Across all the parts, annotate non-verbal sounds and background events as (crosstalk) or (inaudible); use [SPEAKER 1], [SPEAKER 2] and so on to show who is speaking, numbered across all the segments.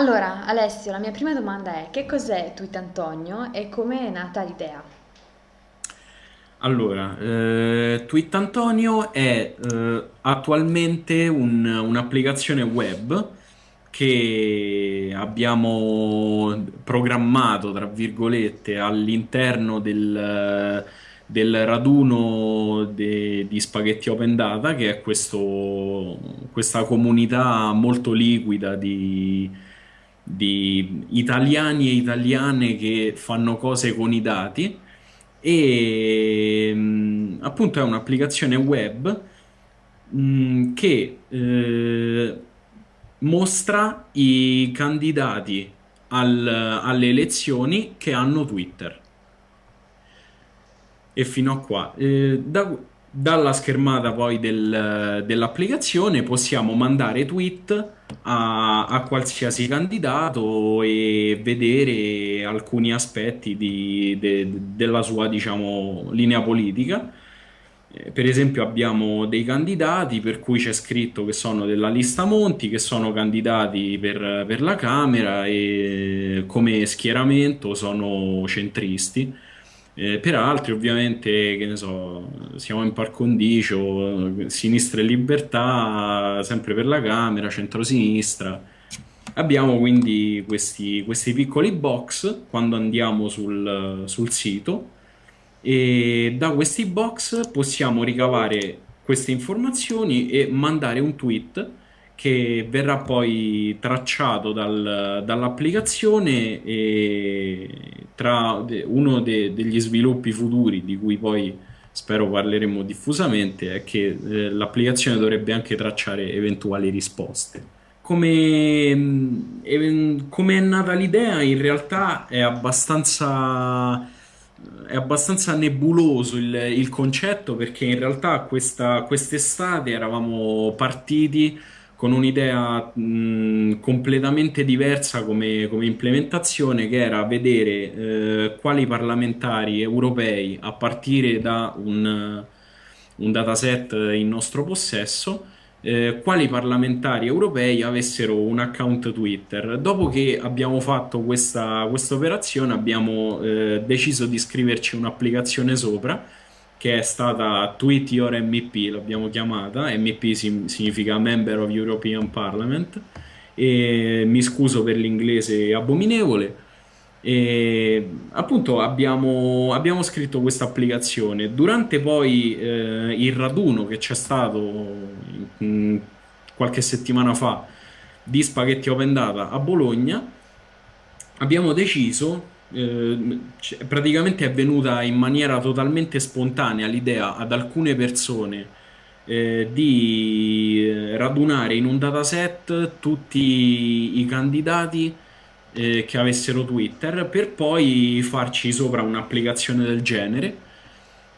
[SPEAKER 1] Allora, Alessio, la mia prima domanda è: che cos'è Tuitantonio e come è nata l'idea?
[SPEAKER 2] Allora, eh, Twittantonio è eh, attualmente un- un'applicazione web che abbiamo programmato, tra virgolette, all'interno del, del raduno de- di Spaghetti Open Data, che è questo- questa comunità molto liquida di, di italiani e italiane che fanno cose con i dati e mh, appunto è un'applicazione web mh, che eh, mostra i candidati al- alle elezioni che hanno Twitter. E fino a qua. Eh, da- dalla schermata poi del- dell'applicazione possiamo mandare tweet a, a qualsiasi candidato e vedere alcuni aspetti di- de- della sua, diciamo, linea politica. Eh, Per esempio abbiamo dei candidati per cui c'è scritto che sono della lista Monti, che sono candidati per, per la Camera e come schieramento sono centristi. Eh, per altri, ovviamente, che ne so, siamo in par condicio, Sinistra e Libertà, sempre per la Camera, centrosinistra. Abbiamo quindi questi, questi piccoli box quando andiamo sul, sul sito e da questi box possiamo ricavare queste informazioni e mandare un tweet che verrà poi tracciato dal- dall'applicazione e tra uno de- degli sviluppi futuri di cui poi spero parleremo diffusamente è che eh, l'applicazione dovrebbe anche tracciare eventuali risposte. Come, e- come è nata l'idea? In realtà è abbastanza, è abbastanza nebuloso il, il concetto perché in realtà questa, quest'estate eravamo partiti con un'idea completamente diversa come, come implementazione, che era vedere eh, quali parlamentari europei a partire da un un dataset in nostro possesso, eh, quali parlamentari europei avessero un account Twitter. Dopo che abbiamo fatto questa, questa operazione, abbiamo eh, deciso di scriverci un'applicazione sopra che è stata Tweet Your MEP, l'abbiamo chiamata, MEP significa Member of European Parliament, e mi scuso per l'inglese abominevole. E appunto abbiamo, abbiamo scritto questa applicazione. Durante poi eh, il raduno che c'è stato mm, qualche settimana fa di Spaghetti Open Data a Bologna, abbiamo deciso, eh, praticamente è venuta in maniera totalmente spontanea l'idea ad alcune persone eh, di eh, radunare in un dataset tutti i candidati eh, che avessero Twitter per poi farci sopra un'applicazione del genere.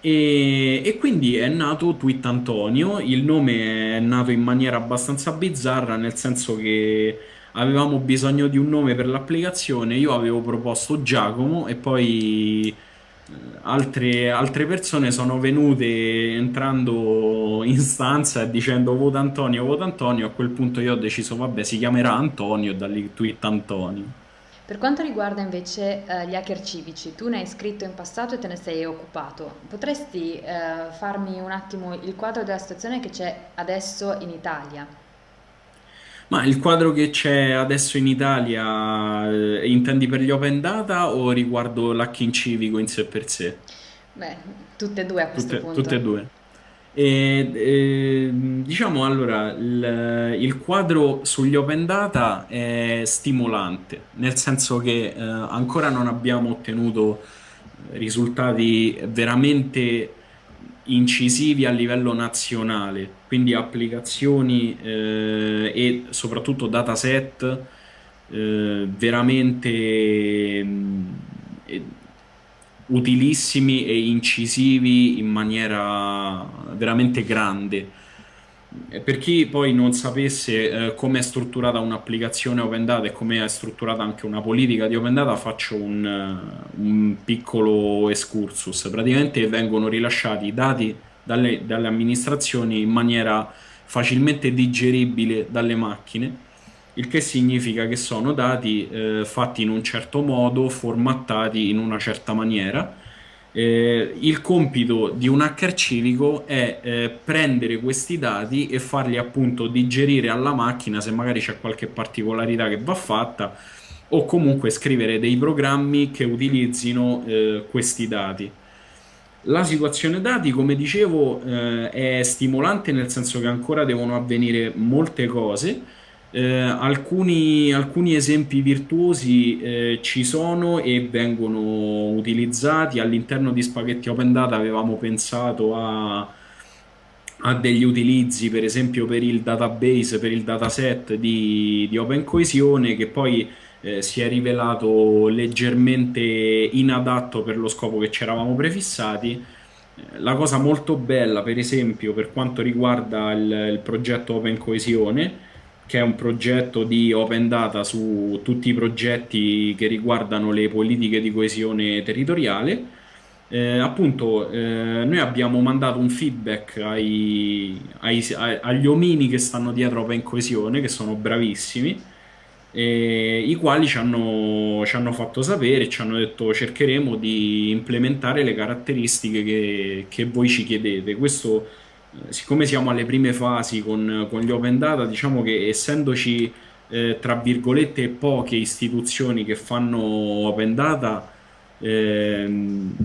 [SPEAKER 2] E, e quindi è nato Tweet Antonio. Il nome è nato in maniera abbastanza bizzarra, nel senso che avevamo bisogno di un nome per l'applicazione. Io avevo proposto Giacomo e poi eh, altre, altre persone sono venute entrando in stanza e dicendo vota Antonio, vota Antonio. A quel punto io ho deciso, vabbè, si chiamerà Antonio, da lì Tweet Antonio.
[SPEAKER 1] Per quanto riguarda invece eh, gli hacker civici, tu ne hai scritto in passato e te ne sei occupato. Potresti eh, farmi un attimo il quadro della situazione che c'è adesso in Italia?
[SPEAKER 2] Ma il quadro che c'è adesso in Italia, eh, intendi per gli open data o riguardo l'hacking civico in sé per sé?
[SPEAKER 1] Beh, tutte e due a questo
[SPEAKER 2] Tutte, tutte e due. E, e, diciamo allora, il, il quadro sugli open data è stimolante, nel senso che eh, ancora non abbiamo ottenuto risultati veramente incisivi a livello nazionale, quindi applicazioni eh, e soprattutto dataset eh, veramente mh, eh, utilissimi e incisivi in maniera veramente grande. Per chi poi non sapesse eh, come è strutturata un'applicazione Open Data e come è strutturata anche una politica di Open Data, faccio un, eh, un piccolo excursus. Praticamente vengono rilasciati i dati dalle, dalle amministrazioni in maniera facilmente digeribile dalle macchine il che significa che sono dati eh, fatti in un certo modo, formattati in una certa maniera. Eh, il compito di un hacker civico è eh, prendere questi dati e farli appunto digerire alla macchina se magari c'è qualche particolarità che va fatta o comunque scrivere dei programmi che utilizzino eh, questi dati. La situazione dati, come dicevo, eh, è stimolante nel senso che ancora devono avvenire molte cose. Eh, alcuni, alcuni, esempi virtuosi eh, ci sono e vengono utilizzati all'interno di Spaghetti Open Data avevamo pensato a, a, degli utilizzi per esempio per il database, per il dataset di, di Open Coesione che poi eh, si è rivelato leggermente inadatto per lo scopo che ci eravamo prefissati. Eh, la cosa molto bella, per esempio, per quanto riguarda il, il progetto Open Coesione, che è un progetto di open data su tutti i progetti che riguardano le politiche di coesione territoriale. Eh, appunto, eh, noi abbiamo mandato un feedback ai, ai, agli omini che stanno dietro Open Coesione, che sono bravissimi, eh, i quali ci hanno, ci hanno, fatto sapere, ci hanno detto cercheremo di implementare le caratteristiche che, che voi ci chiedete. Questo, siccome siamo alle prime fasi con, con, gli open data, diciamo che essendoci eh, tra virgolette poche istituzioni che fanno open data, ehm,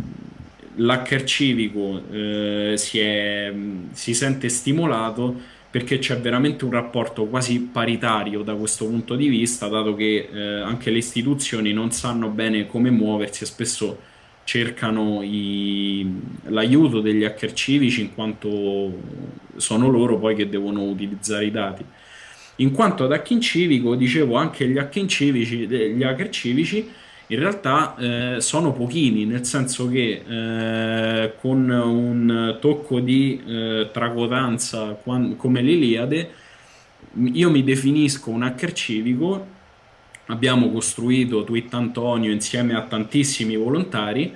[SPEAKER 2] l'hacker civico eh, si, è, si sente stimolato perché c'è veramente un rapporto quasi paritario da questo punto di vista, dato che eh, anche le istituzioni non sanno bene come muoversi e spesso cercano l'aiuto degli hacker civici in quanto sono loro poi che devono utilizzare i dati. In quanto ad hacking civico, dicevo anche gli hacking civici, gli hacker civici in realtà eh, sono pochini, nel senso che eh, con un tocco di eh, tracotanza come l'Iliade, io mi definisco un hacker civico, abbiamo costruito Tweet Antonio insieme a tantissimi volontari,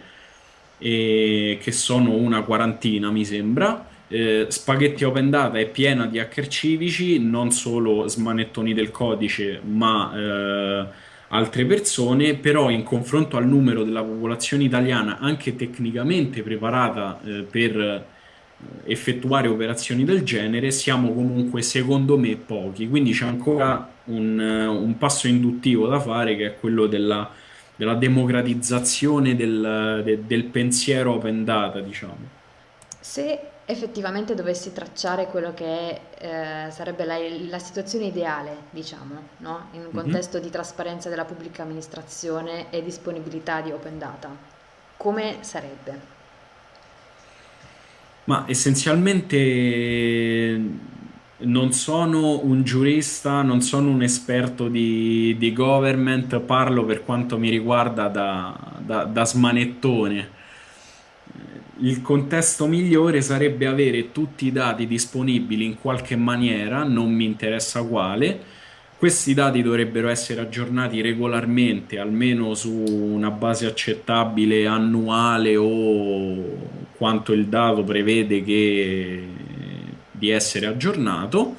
[SPEAKER 2] che sono una quarantina mi sembra, eh, Spaghetti Open Data è piena di hacker civici, non solo smanettoni del codice, ma eh, altre persone, però in confronto al numero della popolazione italiana anche tecnicamente preparata eh, per eh, effettuare operazioni del genere, siamo comunque secondo me pochi, quindi c'è ancora un, eh, un, passo induttivo da fare che è quello della, della democratizzazione del, de, del pensiero open data, diciamo.
[SPEAKER 1] Se effettivamente dovessi tracciare quello che è, eh, sarebbe la, la, situazione ideale, diciamo, no? in un mhm. contesto mm-hmm. di trasparenza della pubblica amministrazione e disponibilità di open data, come sarebbe?
[SPEAKER 2] Ma essenzialmente non sono un giurista, non sono un esperto di, di government, parlo per quanto mi riguarda da, da, da smanettone il contesto migliore sarebbe avere tutti i dati disponibili in qualche maniera, non mi interessa quale. Questi dati dovrebbero essere aggiornati regolarmente, almeno su una base accettabile annuale o quanto il dato prevede che, di essere aggiornato.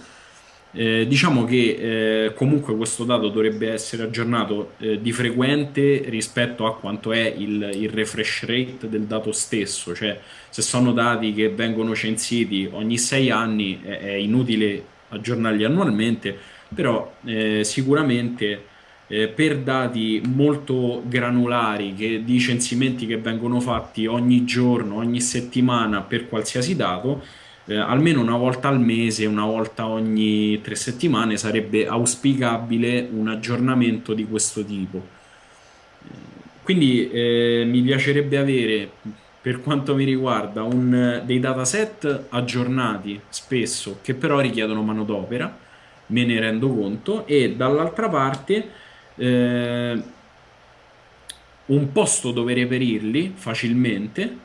[SPEAKER 2] Eh, diciamo che eh, comunque questo dato dovrebbe essere aggiornato eh, di frequente rispetto a quanto è il, il, refresh rate del dato stesso, cioè se sono dati che vengono censiti ogni sei anni è, è inutile aggiornarli annualmente, però eh, sicuramente eh, per dati molto granulari che, di censimenti che vengono fatti ogni giorno, ogni settimana per qualsiasi dato, eh, almeno una volta al mese, una volta ogni tre settimane sarebbe auspicabile un aggiornamento di questo tipo. Quindi eh, mi piacerebbe avere, per quanto mi riguarda, un, dei dataset aggiornati spesso, che però richiedono manodopera, me ne rendo conto, e dall'altra parte eh, un posto dove reperirli facilmente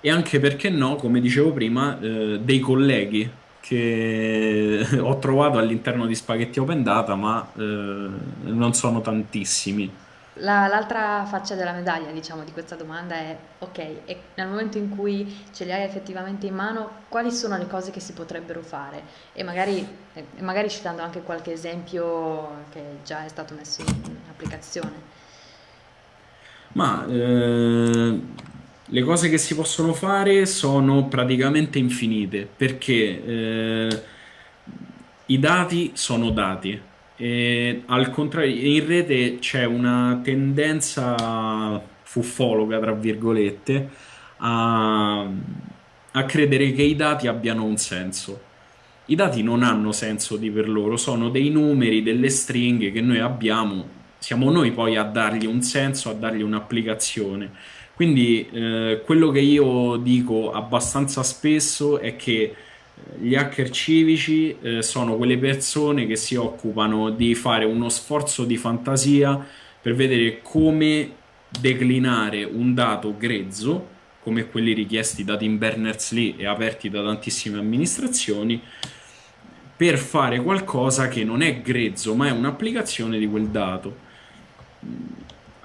[SPEAKER 2] e anche perché no, come dicevo prima, eh, dei colleghi che (laughs) ho trovato all'interno di Spaghetti Open Data, ma eh, non sono tantissimi.
[SPEAKER 1] la- l'altra faccia della medaglia, diciamo, di questa domanda è, ok, e nel momento in cui ce li hai effettivamente in mano, quali sono le cose che si potrebbero fare? E magari, e magari citando anche qualche esempio che già è stato messo in applicazione.
[SPEAKER 2] Ma eh, le cose che si possono fare sono praticamente infinite perché eh, i dati sono dati. E, al contrario, in rete c'è una tendenza fuffologa, tra virgolette, a, a credere che i dati abbiano un senso. I dati non hanno senso di per loro, sono dei numeri, delle stringhe che noi abbiamo, siamo noi poi a dargli un senso, a dargli un'applicazione. Quindi eh, quello che io dico abbastanza spesso è che eh, gli hacker civici eh, sono quelle persone che si occupano di fare uno sforzo di fantasia per vedere come declinare un dato grezzo, come quelli richiesti da Tim Berners-Lee e aperti da tantissime amministrazioni, per fare qualcosa che non è grezzo, ma è un'applicazione di quel dato.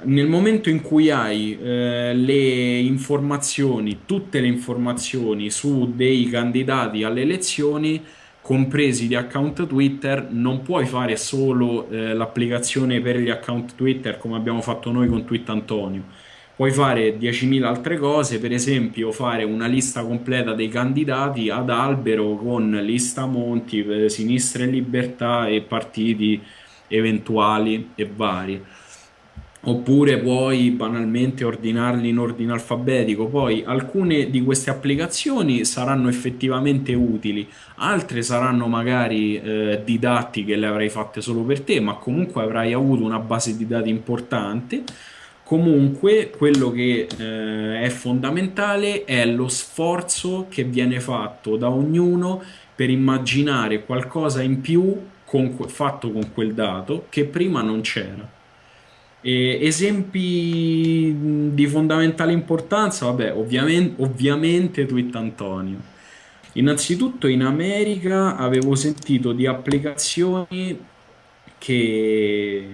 [SPEAKER 2] Nel momento in cui hai eh, le informazioni, tutte le informazioni su dei candidati alle elezioni, compresi gli account Twitter, non puoi fare solo eh, l'applicazione per gli account Twitter come abbiamo fatto noi con Tweet Antonio puoi fare 10.000 altre cose, per esempio fare una lista completa dei candidati ad albero con lista Monti, eh, Sinistra e Libertà e partiti eventuali e vari. Oppure puoi banalmente ordinarli in ordine alfabetico. Poi alcune di queste applicazioni saranno effettivamente utili, altre saranno magari eh, didattiche, le avrai fatte solo per te, ma comunque avrai avuto una base di dati importante Comunque, quello che eh, è fondamentale è lo sforzo che viene fatto da ognuno per immaginare qualcosa in più con, fatto con quel dato che prima non c'era. E esempi di fondamentale importanza, vabbè, ovviamente, ovviamente Tweet Antonio. Innanzitutto in America avevo sentito di applicazioni che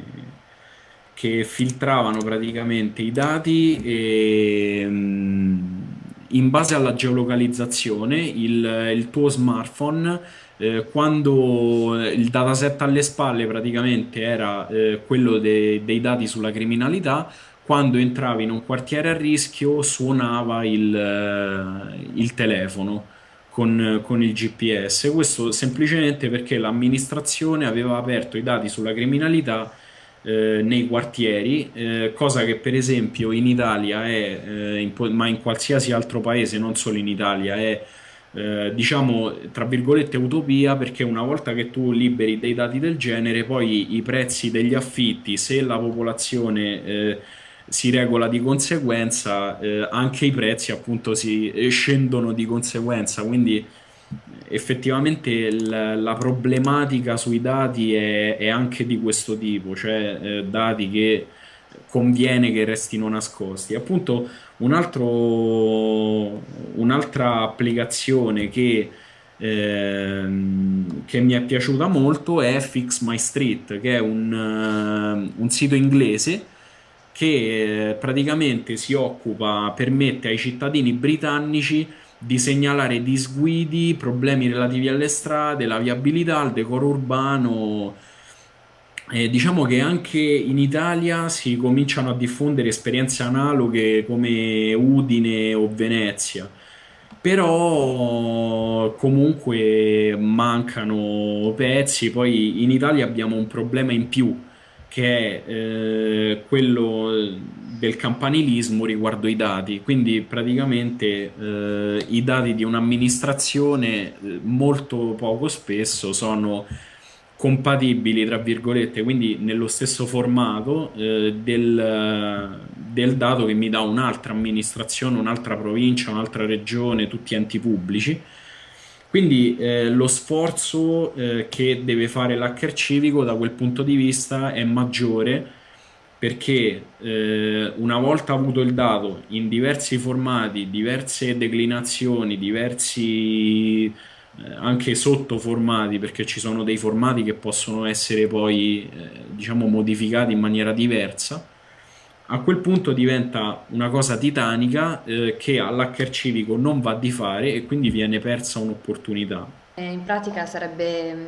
[SPEAKER 2] che filtravano praticamente i dati e, in base alla geolocalizzazione il, il tuo smartphone eh, quando il dataset alle spalle praticamente era eh, quello de, dei dati sulla criminalità quando entravi in un quartiere a rischio suonava il, eh, il telefono con, con, il GPS questo semplicemente perché l'amministrazione aveva aperto i dati sulla criminalità eh, nei quartieri, eh, cosa che per esempio in Italia è, eh, in, ma in qualsiasi altro paese, non solo in Italia, è eh, diciamo tra virgolette utopia perché una volta che tu liberi dei dati del genere, poi i prezzi degli affitti, se la popolazione eh, si regola di conseguenza, eh, anche i prezzi appunto si scendono di conseguenza, quindi effettivamente l- la problematica sui dati è, è, anche di questo tipo, cioè eh, dati che conviene che restino nascosti. Appunto, un un'altra applicazione che, ehm, che mi è piaciuta molto è Fix My Street, che è un, uh, un sito inglese che eh, praticamente si occupa, permette ai cittadini britannici di segnalare disguidi, problemi relativi alle strade, la viabilità, il decoro urbano. Eh, diciamo che anche in Italia si cominciano a diffondere esperienze analoghe come Udine o Venezia, però comunque mancano pezzi, poi in Italia abbiamo un problema in più che è eh, quello del campanilismo riguardo i dati, quindi praticamente eh, i dati di un'amministrazione eh, molto poco spesso sono compatibili, tra virgolette, quindi nello stesso formato eh, del, del, dato che mi dà un'altra amministrazione, un'altra provincia, un'altra regione, tutti enti pubblici. Quindi eh, lo sforzo eh, che deve fare l'hacker civico da quel punto di vista è maggiore perché eh, una volta avuto il dato in diversi formati, diverse declinazioni, diversi eh, anche sottoformati, perché ci sono dei formati che possono essere poi eh, diciamo modificati in maniera diversa, a quel punto diventa una cosa titanica eh, che all'hacker civico non va di fare e quindi viene persa un'opportunità.
[SPEAKER 1] in pratica sarebbe mm,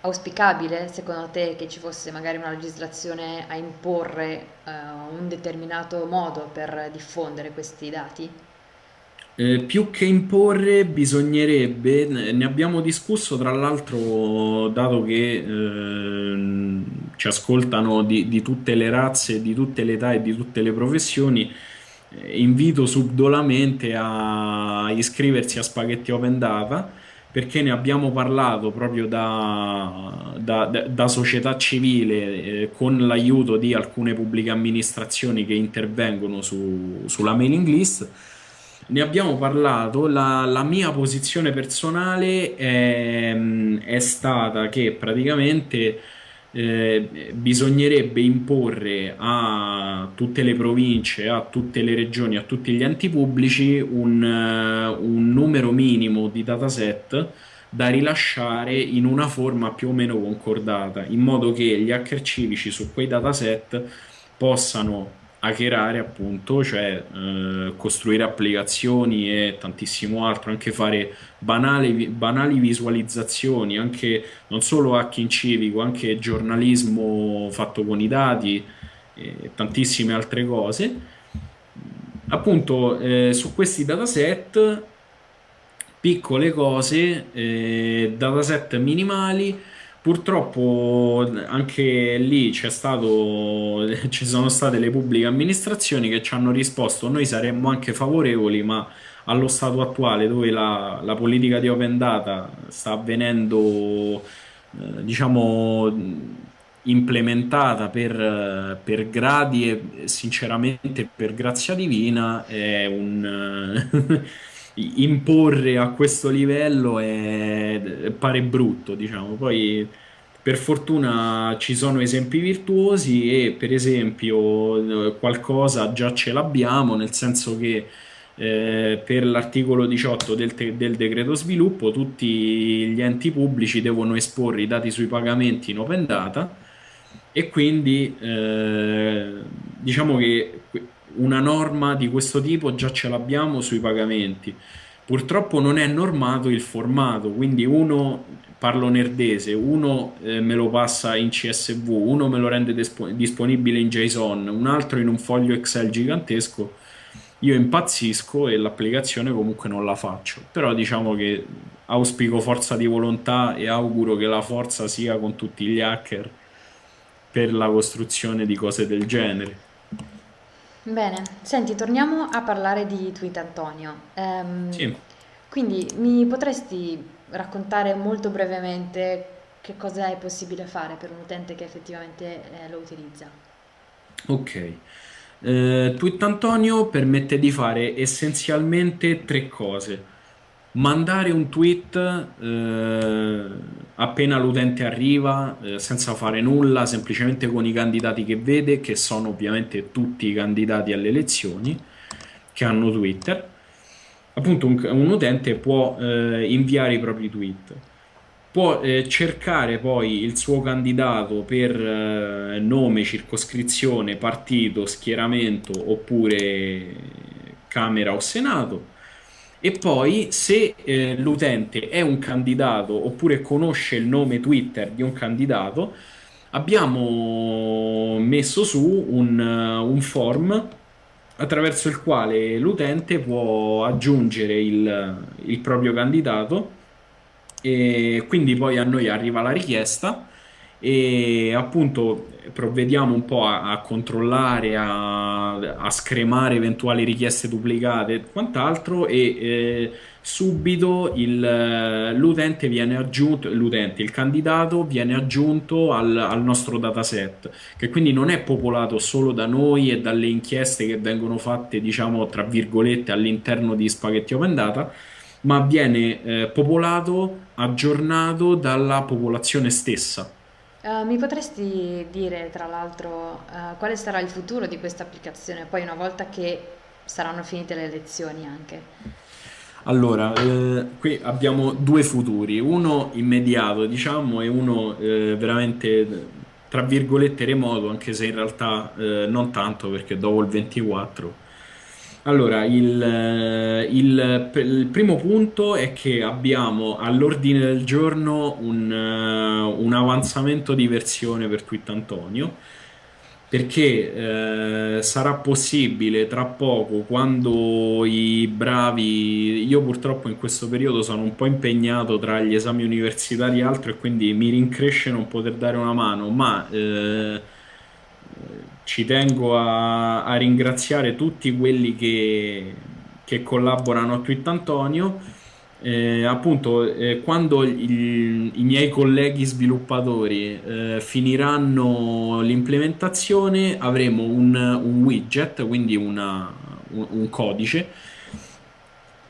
[SPEAKER 1] auspicabile, secondo te, che ci fosse magari una legislazione a imporre uh, un determinato modo per diffondere questi dati?
[SPEAKER 2] Eh, più che imporre, bisognerebbe, ne abbiamo discusso tra l'altro, dato che eh, ci ascoltano di, di, tutte le razze, di tutte le età e di tutte le professioni, eh, invito subdolamente a iscriversi a Spaghetti Open Data perché ne abbiamo parlato proprio da, da, da società civile eh, con l'aiuto di alcune pubbliche amministrazioni che intervengono su, sulla mailing list ne abbiamo parlato, la, la mia posizione personale è, è, stata che praticamente eh, bisognerebbe imporre a tutte le province, a tutte le regioni, a tutti gli enti pubblici un, un numero minimo di dataset da rilasciare in una forma più o meno concordata, in modo che gli hacker civici su quei dataset possano hackerare appunto, cioè eh, costruire applicazioni e tantissimo altro, anche fare banali, banali visualizzazioni, anche non solo hacking civico, anche giornalismo fatto con i dati e tantissime altre cose. Appunto eh, su questi dataset piccole cose, eh, dataset minimali Purtroppo anche lì stato, (laughs) ci sono state le pubbliche amministrazioni che ci hanno risposto. Noi saremmo anche favorevoli, ma allo stato attuale dove la, la politica di open data sta avvenendo, eh, diciamo, implementata per, per, gradi e sinceramente per grazia divina è un... (laughs) imporre a questo livello è, pare brutto, diciamo. Poi per fortuna ci sono esempi virtuosi e per esempio qualcosa già ce l'abbiamo, nel senso che eh, per l'articolo 18 del, del, decreto sviluppo tutti gli enti pubblici devono esporre i dati sui pagamenti in open data e quindi eh, diciamo che una norma di questo tipo già ce l'abbiamo sui pagamenti. Purtroppo non è normato il formato, quindi uno parlo nerdese, uno eh, me lo passa in CSV, uno me lo rende disponibile in JSON, un altro in un foglio Excel gigantesco. Io impazzisco e l'applicazione comunque non la faccio. Però diciamo che auspico forza di volontà e auguro che la forza sia con tutti gli hacker per la costruzione di cose del genere.
[SPEAKER 1] Bene, senti, torniamo a parlare di Tweet Antonio. Ehm,
[SPEAKER 2] Sì.
[SPEAKER 1] quindi mi potresti raccontare molto brevemente che cosa è possibile fare per un utente che effettivamente eh, lo utilizza?
[SPEAKER 2] Ok. Eh, Tweet Antonio permette di fare essenzialmente tre cose mandare un tweet eh, appena l'utente arriva eh, senza fare nulla, semplicemente con i candidati che vede, che sono ovviamente tutti i candidati alle elezioni che hanno Twitter. Appunto un, un utente può eh, inviare i propri tweet. Può eh, cercare poi il suo candidato per eh, nome, circoscrizione, partito, schieramento oppure Camera o Senato e poi se eh, l'utente è un candidato oppure conosce il nome Twitter di un candidato, abbiamo messo su un, uh, un form attraverso il quale l'utente può aggiungere il, il proprio candidato e quindi poi a noi arriva la richiesta e appunto provvediamo un po' a, a controllare, a, a, scremare eventuali richieste duplicate e quant'altro e eh, subito il, l'utente viene aggiunto, l'utente, il candidato viene aggiunto al, al, nostro dataset che quindi non è popolato solo da noi e dalle inchieste che vengono fatte diciamo tra virgolette all'interno di Spaghetti Open Data ma viene eh, popolato, aggiornato dalla popolazione stessa
[SPEAKER 1] Uh, mi potresti dire, tra l'altro, uh, quale sarà il futuro di questa applicazione, poi una volta che saranno finite le lezioni anche?
[SPEAKER 2] Allora, eh, qui abbiamo due futuri, uno immediato, diciamo, e uno eh, veramente tra virgolette remoto, anche se in realtà eh, non tanto perché dopo il 24 allora, il, eh, il, il, primo punto è che abbiamo all'ordine del giorno un, uh, un avanzamento di versione per Twittantonio perché eh, sarà possibile tra poco quando i bravi io purtroppo in questo periodo sono un po' impegnato tra gli esami universitari e altro e quindi mi rincresce non poter dare una mano ma eh, ci tengo a, a, ringraziare tutti quelli che, che collaborano a Twittantonio eh, appunto, eh, quando il, i miei colleghi sviluppatori eh, finiranno l'implementazione, avremo un, un widget, quindi una, un, un codice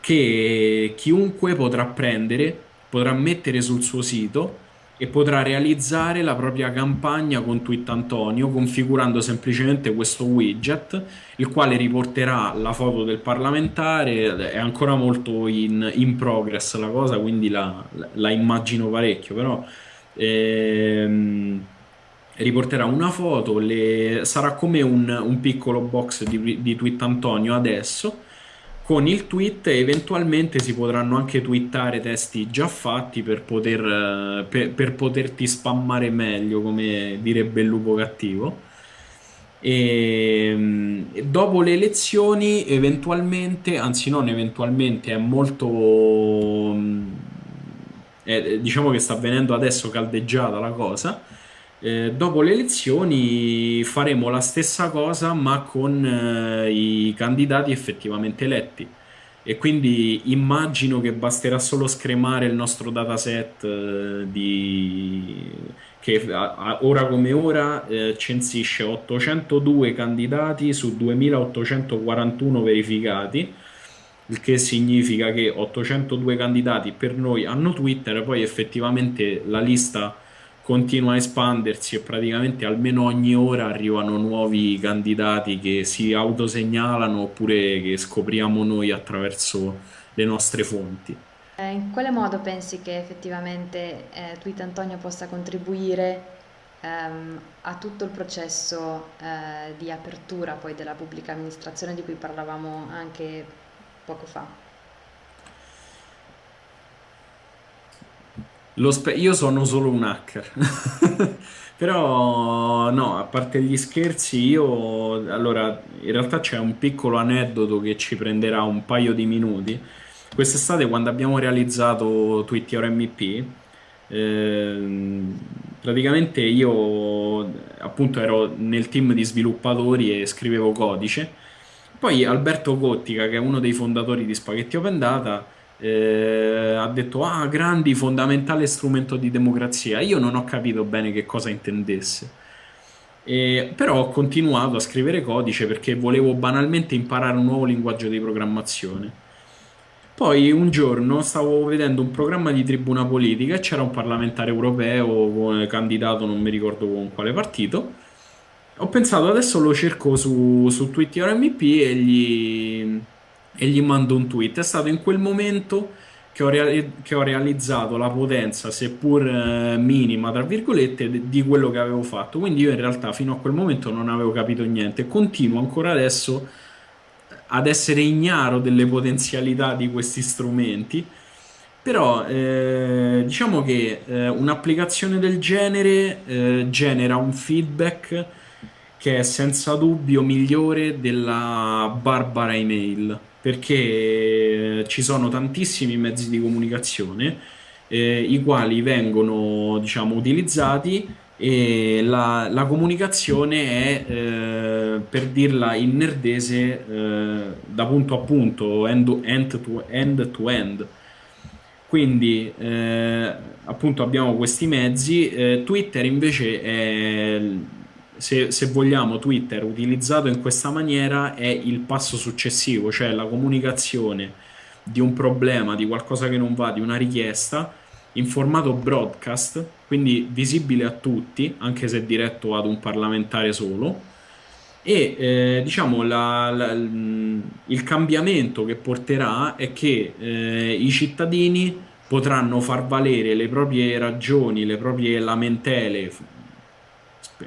[SPEAKER 2] che chiunque potrà prendere, potrà mettere sul suo sito e potrà realizzare la propria campagna con Twittantonio configurando semplicemente questo widget il quale riporterà la foto del parlamentare. È ancora molto in, in progress la cosa quindi la, la immagino parecchio però ehm, riporterà una foto le, sarà come un, un piccolo box di, di Twittantonio adesso con il tweet eventualmente si potranno anche twittare testi già fatti per, poter, eh, per, per poterti spammare meglio, come direbbe il lupo cattivo. E mm, dopo le elezioni, eventualmente, anzi, non eventualmente, è molto. Mm, è, diciamo che sta avvenendo adesso caldeggiata la cosa eh, dopo le elezioni faremo la stessa cosa ma con eh, i candidati effettivamente eletti. E quindi immagino che basterà solo scremare il nostro dataset eh, di... che ora come ora eh, censisce 802 candidati su 2841 verificati il che significa che 802 candidati per noi hanno Twitter poi effettivamente la lista continua a espandersi e praticamente almeno ogni ora arrivano nuovi candidati che si autosegnalano oppure che scopriamo noi attraverso le nostre fonti.
[SPEAKER 1] Eh, in quale modo pensi che effettivamente eh, Tweet Antonio possa contribuire ehm, a tutto il processo eh, di apertura poi della pubblica amministrazione di cui parlavamo anche poco fa?
[SPEAKER 2] Io sono solo un hacker. (laughs) Però no, a parte gli scherzi, io allora in realtà c'è un piccolo aneddoto che ci prenderà un paio di minuti. Quest'estate quando abbiamo realizzato Twitter MVP, eh, praticamente io appunto ero nel team di sviluppatori e scrivevo codice. Poi Alberto Cottica, che è uno dei fondatori di Spaghetti Open Data, eh, ha detto ah grandi fondamentale strumento di democrazia. Io non ho capito bene che cosa intendesse. E, però ho continuato a scrivere codice perché volevo banalmente imparare un nuovo linguaggio di programmazione. Poi un giorno stavo vedendo un programma di tribuna politica e c'era un parlamentare europeo candidato non mi ricordo con quale partito. Ho pensato adesso lo cerco su, su Twitter MVP e gli e gli mando un tweet. È stato in quel momento che ho, reali- che ho realizzato la potenza, seppur eh, minima, tra virgolette, di quello che avevo fatto. Quindi io in realtà fino a quel momento non avevo capito niente. Continuo ancora adesso ad essere ignaro delle potenzialità di questi strumenti. Però eh, diciamo che eh, un'applicazione del genere eh, genera un feedback che è senza dubbio migliore della barbara email perché ci sono tantissimi mezzi di comunicazione eh, i quali vengono diciamo utilizzati e la, la comunicazione è eh, per dirla in nerdese eh, da punto a punto end, end, to, end to end. Quindi eh, appunto abbiamo questi mezzi eh, Twitter invece è se, se, vogliamo, Twitter utilizzato in questa maniera è il passo successivo, cioè la comunicazione di un problema, di qualcosa che non va, di una richiesta in formato broadcast, quindi visibile a tutti, anche se diretto ad un parlamentare solo. E eh, diciamo la, la, il cambiamento che porterà è che eh, i cittadini potranno far valere le proprie ragioni, le proprie lamentele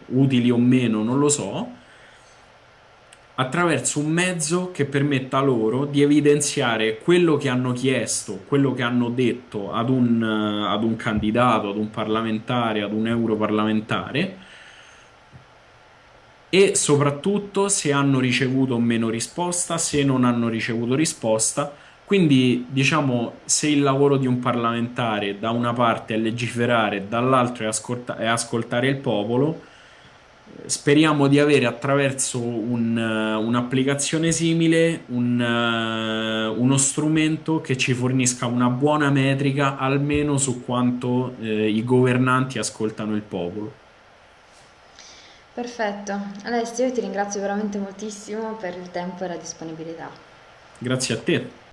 [SPEAKER 2] utili o meno, non lo so, attraverso un mezzo che permetta loro di evidenziare quello che hanno chiesto, quello che hanno detto ad un, ad un candidato, ad un parlamentare, ad un europarlamentare e soprattutto se hanno ricevuto o meno risposta, se non hanno ricevuto risposta. Quindi, diciamo, se il lavoro di un parlamentare da una parte è legiferare, dall'altro è, ascolta- è ascoltare il popolo, speriamo di avere attraverso un, un'applicazione simile un, uno strumento che ci fornisca una buona metrica almeno su quanto eh, i governanti ascoltano il popolo.
[SPEAKER 1] Perfetto. Alessio, io ti ringrazio veramente moltissimo per il tempo e la disponibilità.
[SPEAKER 2] Grazie a te.